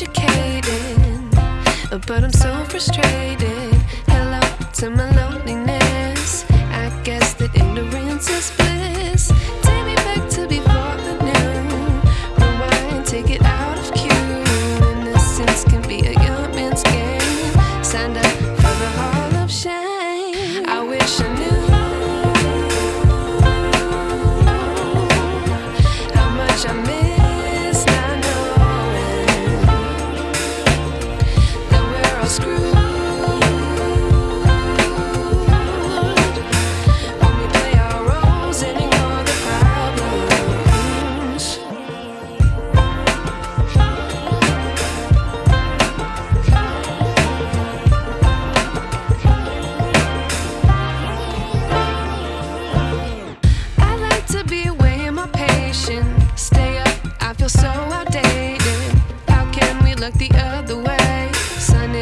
educated, but I'm so frustrated.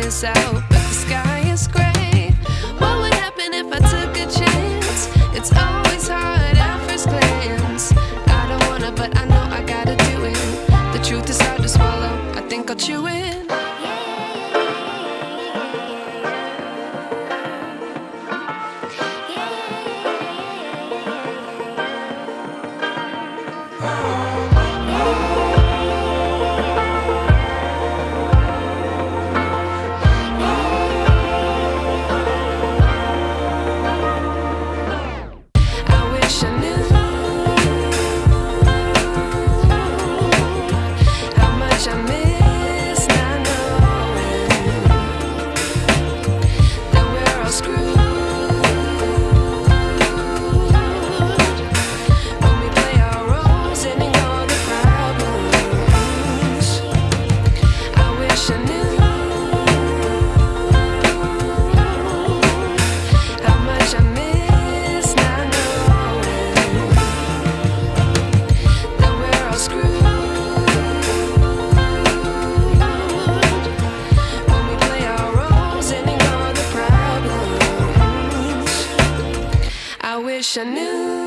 is out, but the sky is gray. What would happen if I took a chance? It's always hard at first glance. I don't wanna, but I know I gotta do it. The truth is. wish I knew.